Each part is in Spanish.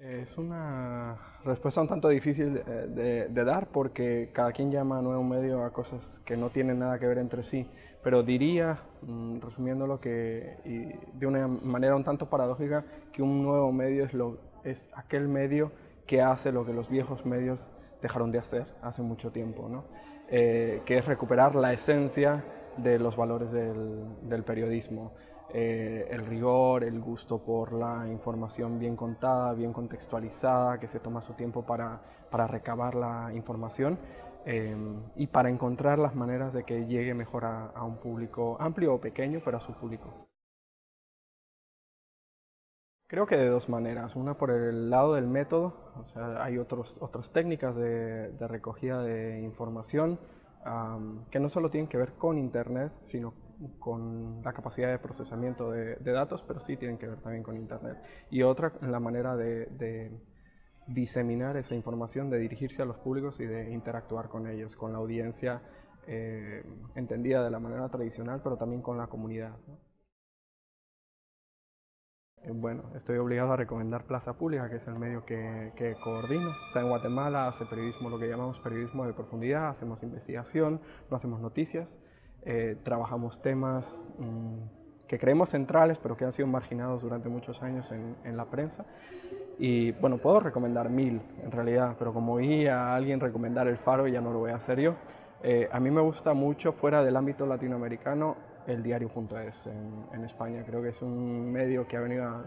Es una respuesta un tanto difícil de, dar porque cada quien llama a nuevo medio a cosas que no tienen nada que ver entre sí, pero diría, mm, resumiéndolo, que de una manera un tanto paradójica, que un nuevo medio es, lo, es aquel medio que hace lo que los viejos medios dejaron de hacer hace mucho tiempo, ¿no? Eh, que es recuperar la esencia de los valores del periodismo. Eh, el rigor, el gusto por la información bien contada, bien contextualizada, que se toma su tiempo para, para recabar la información eh, y para encontrar las maneras de que llegue mejor a, un público amplio o pequeño, pero a su público. Creo que de dos maneras. Una por el lado del método, o sea, hay otros, otras técnicas de, recogida de información que no solo tienen que ver con Internet, sino con la capacidad de procesamiento de, datos, pero sí tienen que ver también con Internet. Y otra la manera de, diseminar esa información, de dirigirse a los públicos y de interactuar con ellos, con la audiencia eh, entendida de la manera tradicional, pero también con la comunidad. Eh, bueno, estoy obligado a recomendar Plaza Pública, que es el medio que, coordino. Está en Guatemala, hace periodismo, lo que llamamos periodismo de profundidad, hacemos investigación, no hacemos noticias. Eh, trabajamos temas mmm, que creemos centrales, pero que han sido marginados durante muchos años en, en, la prensa. Y bueno, puedo recomendar mil en realidad, pero como oí a alguien recomendar El Faro, ya no lo voy a hacer yo. Eh, a mí me gusta mucho, fuera del ámbito latinoamericano, el diario.es en, en España. Creo que es un medio que ha venido a,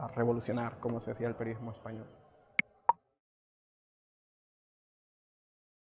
a revolucionar cómo se hacía el periodismo español.